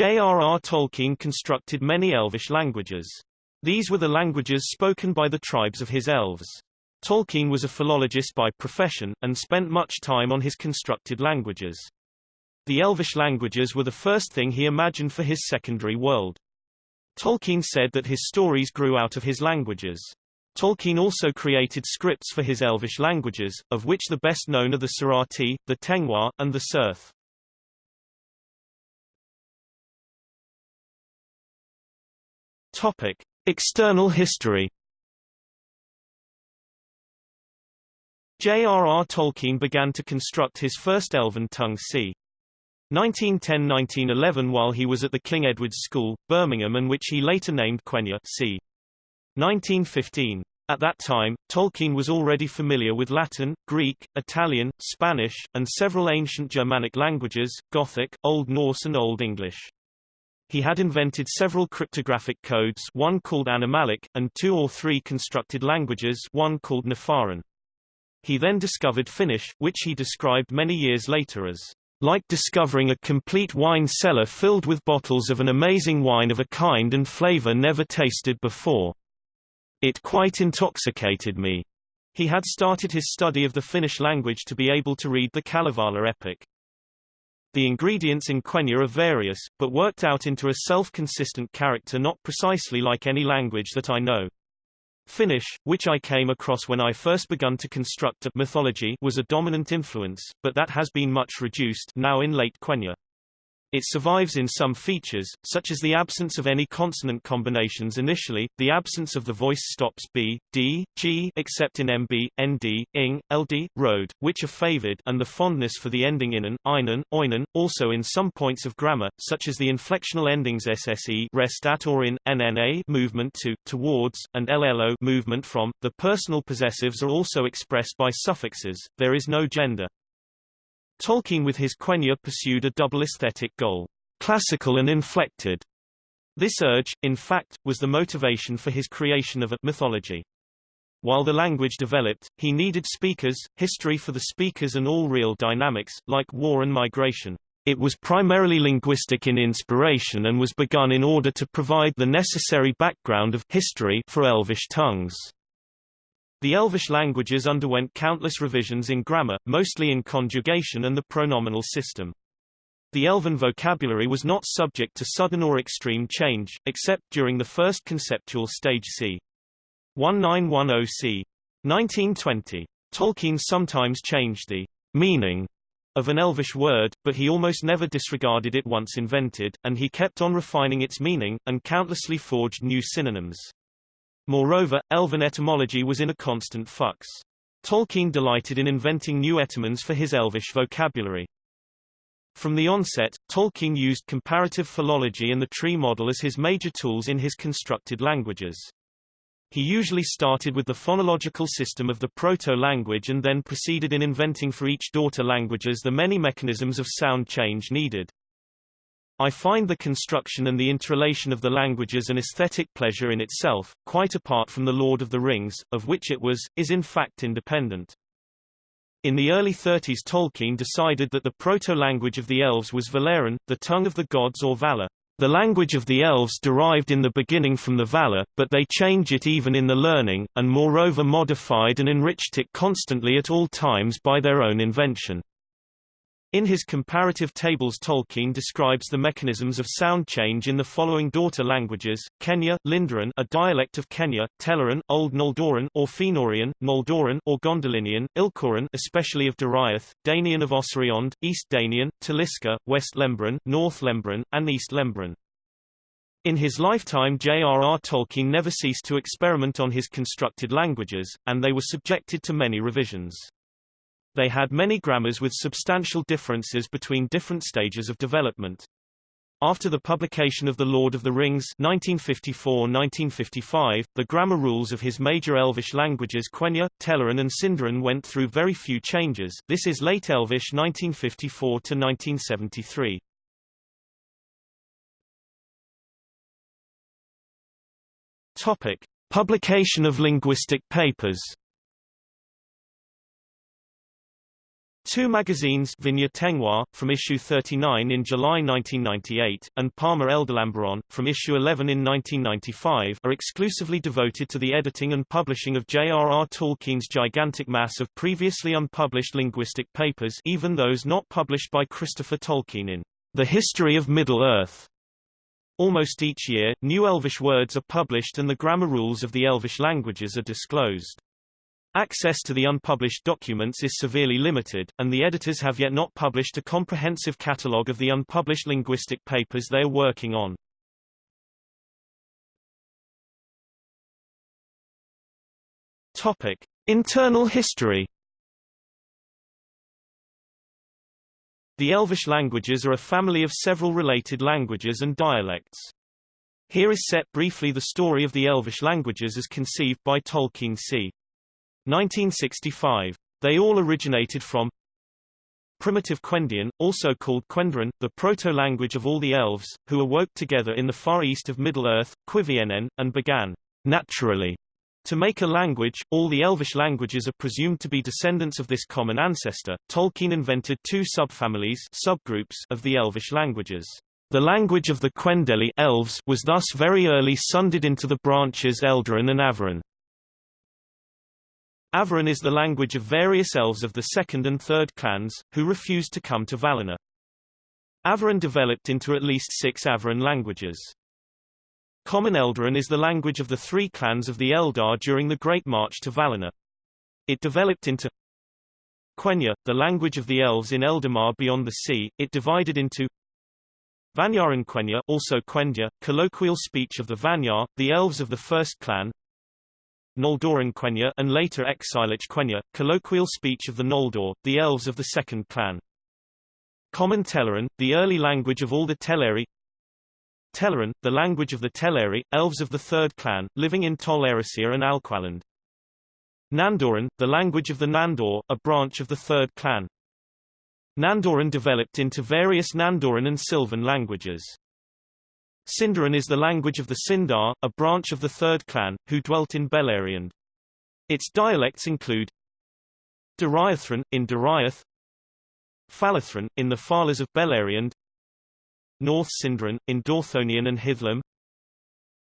J.R.R. Tolkien constructed many Elvish languages. These were the languages spoken by the tribes of his elves. Tolkien was a philologist by profession, and spent much time on his constructed languages. The Elvish languages were the first thing he imagined for his secondary world. Tolkien said that his stories grew out of his languages. Tolkien also created scripts for his Elvish languages, of which the best known are the Sarati, the Tengwar, and the Cirth. Topic: External history. J.R.R. Tolkien began to construct his first Elven tongue c. 1910–1911 while he was at the King Edward's School, Birmingham and which he later named Quenya c. 1915. At that time, Tolkien was already familiar with Latin, Greek, Italian, Spanish, and several ancient Germanic languages, Gothic, Old Norse and Old English. He had invented several cryptographic codes one called Animalic, and two or three constructed languages one called Naffarin. He then discovered Finnish, which he described many years later as like discovering a complete wine cellar filled with bottles of an amazing wine of a kind and flavor never tasted before. It quite intoxicated me. He had started his study of the Finnish language to be able to read the Kalevala epic. The ingredients in Quenya are various, but worked out into a self-consistent character not precisely like any language that I know. Finnish, which I came across when I first begun to construct a mythology was a dominant influence, but that has been much reduced now in late Quenya. It survives in some features, such as the absence of any consonant combinations initially, the absence of the voice stops b, d, g except in mb, nd, ing, ld, road, which are favored and the fondness for the ending inan, oinan, also in some points of grammar, such as the inflectional endings sse rest at or in, nna movement to, towards, and llo movement from. The personal possessives are also expressed by suffixes, there is no gender. Tolkien with his Quenya pursued a double aesthetic goal, classical and inflected. This urge, in fact, was the motivation for his creation of a mythology. While the language developed, he needed speakers, history for the speakers and all real dynamics, like war and migration. It was primarily linguistic in inspiration and was begun in order to provide the necessary background of history for Elvish tongues. The Elvish languages underwent countless revisions in grammar, mostly in conjugation and the pronominal system. The Elven vocabulary was not subject to sudden or extreme change, except during the first conceptual stage c. 1910 c. 1920. Tolkien sometimes changed the meaning of an Elvish word, but he almost never disregarded it once invented, and he kept on refining its meaning, and countlessly forged new synonyms. Moreover, Elven etymology was in a constant flux. Tolkien delighted in inventing new etymons for his Elvish vocabulary. From the onset, Tolkien used comparative philology and the tree model as his major tools in his constructed languages. He usually started with the phonological system of the proto-language and then proceeded in inventing for each daughter languages the many mechanisms of sound change needed. I find the construction and the interrelation of the languages an aesthetic pleasure in itself, quite apart from The Lord of the Rings, of which it was, is in fact independent. In the early 30s Tolkien decided that the proto-language of the elves was Valarin, the tongue of the gods or Valar. The language of the elves derived in the beginning from the Valar, but they change it even in the learning, and moreover modified and enriched it constantly at all times by their own invention. In his comparative tables Tolkien describes the mechanisms of sound change in the following daughter languages, Quenya, Lindarin a dialect of Quenya, Telerin, Old Noldorin or Fëanorian, Noldoran or Gondolinian, Ilkorin especially of Doriath, Danian of Ossiriand, East Danian, Taliska, West Lemberin, North Lemberin, and East Lemberin. In his lifetime J.R.R. Tolkien never ceased to experiment on his constructed languages, and they were subjected to many revisions. They had many grammars with substantial differences between different stages of development. After the publication of The Lord of the Rings 1954-1955, the grammar rules of his major Elvish languages Quenya, Telerin and Sindarin went through very few changes this is late Elvish 1954-1973. Topic. Publication of linguistic papers Two magazines Vinyar Tengwar, from issue 39 in July 1998, and Parma Eldalamberon, from issue 11 in 1995 are exclusively devoted to the editing and publishing of J.R.R. Tolkien's gigantic mass of previously unpublished linguistic papers even those not published by Christopher Tolkien in The History of Middle-earth. Almost each year, new Elvish words are published and the grammar rules of the Elvish languages are disclosed. Access to the unpublished documents is severely limited, and the editors have yet not published a comprehensive catalogue of the unpublished linguistic papers they are working on. Topic: Internal history. The Elvish languages are a family of several related languages and dialects. Here is set briefly the story of the Elvish languages as conceived by Tolkien c. 1965. They all originated from Primitive Quendian, also called Quendran, the proto-language of all the elves, who awoke together in the far east of Middle-earth, Cuiviénen, and began, naturally, to make a language. All the Elvish languages are presumed to be descendants of this common ancestor. Tolkien invented two subfamilies subgroups of the Elvish languages. The language of the Quendeli elves was thus very early sundered into the branches Eldarin and Avarin. Avarin is the language of various elves of the second and third clans, who refused to come to Valinor. Avarin developed into at least six Avarin languages. Common Eldarin is the language of the three clans of the Eldar during the Great March to Valinor. It developed into Quenya, the language of the elves in Eldamar beyond the sea. It divided into Vanyarin Quenya, also Quenya, colloquial speech of the Vanyar, the elves of the first clan, Noldorin Quenya and later Exilic Quenya, colloquial speech of the Noldor, the elves of the second clan. Common Telerin, the early language of all the Teleri Telerin, the language of the Teleri, elves of the third clan, living in Tol Eressëa and Alqualondë. Nandorin, the language of the Nandor, a branch of the third clan. Nandorin developed into various Nandorin and Sylvan languages. Sindarin is the language of the Sindar, a branch of the third clan, who dwelt in Beleriand. Its dialects include Doriathrin, in Doriath Falathrin, in the Falas of Beleriand North Sindarin, in Dorthonion and Hithlum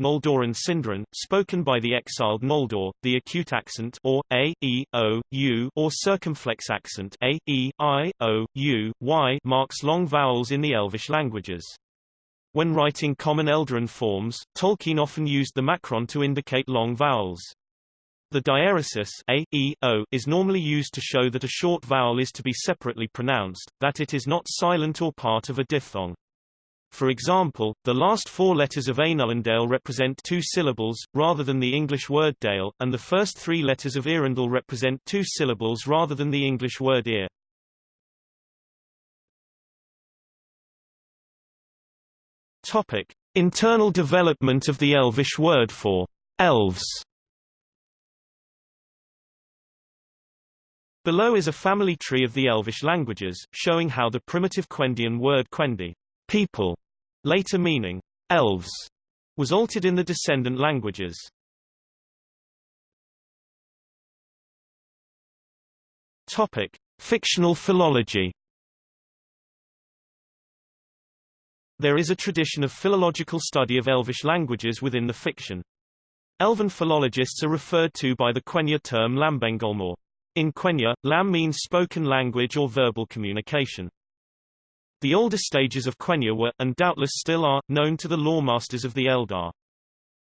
Noldorin Sindarin, spoken by the exiled Noldor, the acute accent or a, e, o, u or circumflex accent a, e, i, o, u, y marks long vowels in the Elvish languages. When writing common Eldarin forms, Tolkien often used the macron to indicate long vowels. The diaeresis a, e, o is normally used to show that a short vowel is to be separately pronounced, that it is not silent or part of a diphthong. For example, the last four letters of Ainulindale represent two syllables, rather than the English word dale, and the first three letters of Eärendil represent two syllables rather than the English word ear. Topic: Internal development of the Elvish word for elves. Below is a family tree of the Elvish languages, showing how the primitive Quendian word Quendi, people, later meaning elves, was altered in the descendant languages. Topic: Fictional philology. There is a tradition of philological study of Elvish languages within the fiction. Elven philologists are referred to by the Quenya term Lambengolmor. In Quenya, Lam means spoken language or verbal communication. The older stages of Quenya were, and doubtless still are, known to the lawmasters of the Eldar.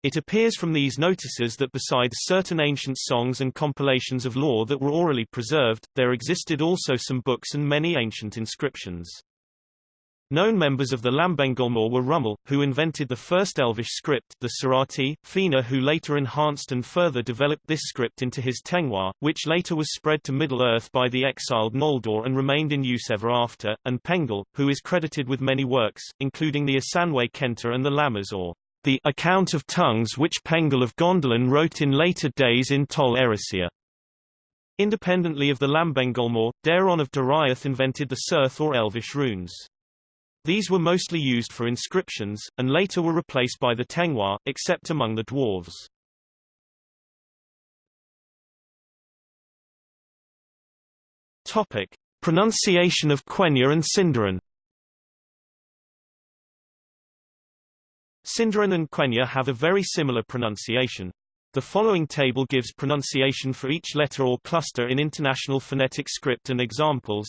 It appears from these notices that besides certain ancient songs and compilations of lore that were orally preserved, there existed also some books and many ancient inscriptions. Known members of the Lambengolmor were Rúmil, who invented the first Elvish script, the Sarati, Fina who later enhanced and further developed this script into his Tengwar, which later was spread to Middle-earth by the exiled Noldor and remained in use ever after, and Pengel, who is credited with many works, including the Asanwe Kenta and the Lammas or the account of tongues which Pengel of Gondolin wrote in later days in Tol Eressëa. Independently of the Lambengolmor, Daeron of Doriath invented the Cirth or Elvish runes. These were mostly used for inscriptions, and later were replaced by the Tengwar, except among the dwarves. Topic. Pronunciation of Quenya and Sindarin Sindarin and Quenya have a very similar pronunciation. The following table gives pronunciation for each letter or cluster in International Phonetic Script and examples.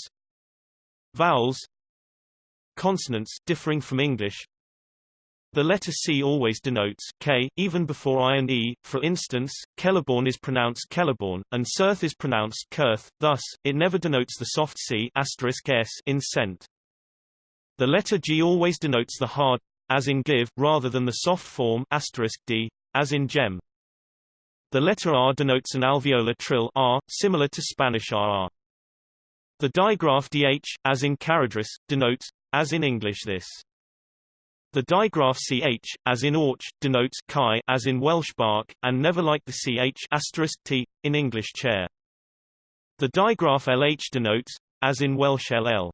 Vowels Consonants differing from English the letter C always denotes K, even before I and E. For instance, Celeborn is pronounced Kelleborn, and Cirth is pronounced Kurth, thus, it never denotes the soft C S in scent. The letter G always denotes the hard, as in give, rather than the soft form D, as in gem. The letter R denotes an alveolar trill R, similar to Spanish RR. The digraph DH, as in Caradhras, denotes, as in English this. The digraph ch, as in orch, denotes chi, as in Welsh bark, and never like the ch asterisk t, in English chair. The digraph lh denotes, as in Welsh ll.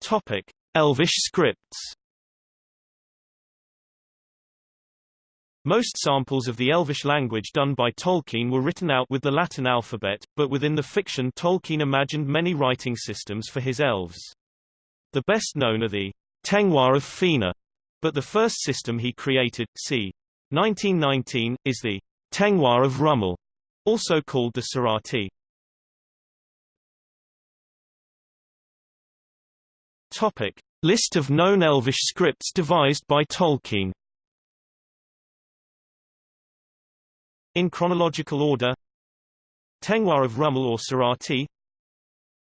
Topic: Elvish scripts. Most samples of the Elvish language done by Tolkien were written out with the Latin alphabet, but within the fiction Tolkien imagined many writing systems for his elves. The best known are the Tengwar of Fina, but the first system he created, c. 1919, is the Tengwar of Rúmil, also called the Sarati. Topic. List of known Elvish scripts devised by Tolkien In chronological order. Tengwar of Rúmil or Sarati.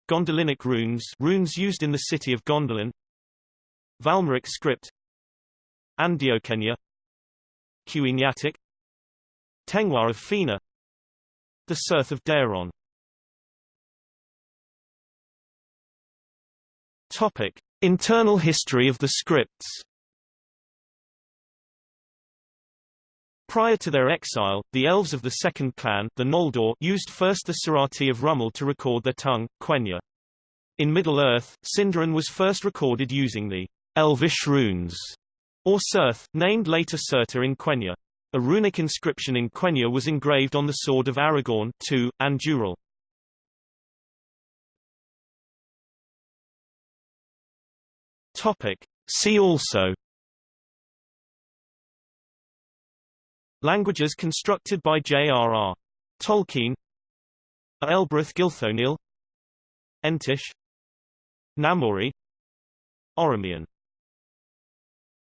Gondolinic runes runes used in the city of Gondolin. Valmeric script. Andiokenya Quenya-Tic Tengwar of Fina. The Cirth of Daeron. Topic. Internal history of the scripts Prior to their exile, the elves of the second clan the Noldor used first the Sarati of Rúmil to record their tongue, Quenya. In Middle-earth, Sindarin was first recorded using the Elvish runes, or Cirth, named later Surta in Quenya. A runic inscription in Quenya was engraved on the sword of Aragorn II, Andúril. Topic. See also Languages constructed by J.R.R. Tolkien Elbereth Gilthoniel Entish Namárië Oromian